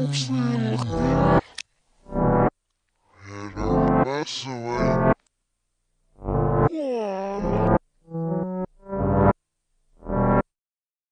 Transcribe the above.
outside. And I'm messing